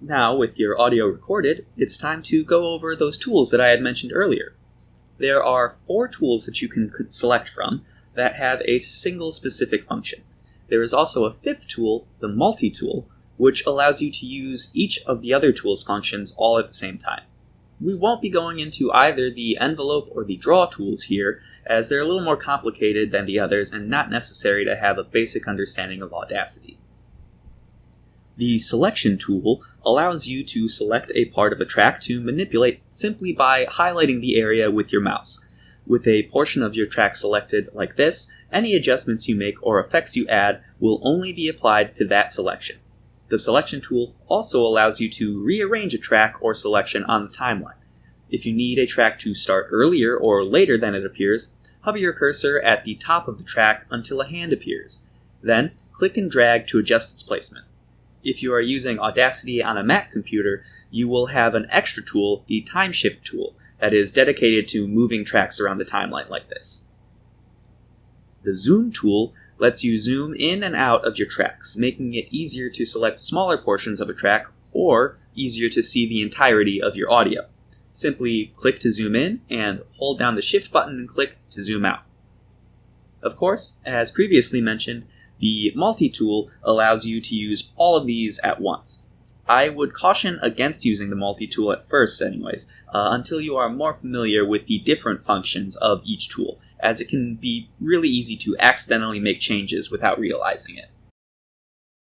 Now, with your audio recorded, it's time to go over those tools that I had mentioned earlier. There are four tools that you can select from that have a single specific function. There is also a fifth tool, the multi-tool, which allows you to use each of the other tool's functions all at the same time. We won't be going into either the envelope or the draw tools here, as they're a little more complicated than the others and not necessary to have a basic understanding of Audacity. The selection tool allows you to select a part of a track to manipulate simply by highlighting the area with your mouse. With a portion of your track selected like this, any adjustments you make or effects you add will only be applied to that selection. The selection tool also allows you to rearrange a track or selection on the timeline. If you need a track to start earlier or later than it appears, hover your cursor at the top of the track until a hand appears. Then, click and drag to adjust its placement if you are using Audacity on a Mac computer, you will have an extra tool, the Time Shift tool, that is dedicated to moving tracks around the timeline like this. The Zoom tool lets you zoom in and out of your tracks, making it easier to select smaller portions of a track or easier to see the entirety of your audio. Simply click to zoom in and hold down the Shift button and click to zoom out. Of course, as previously mentioned, the multi-tool allows you to use all of these at once. I would caution against using the multi-tool at first anyways, uh, until you are more familiar with the different functions of each tool, as it can be really easy to accidentally make changes without realizing it.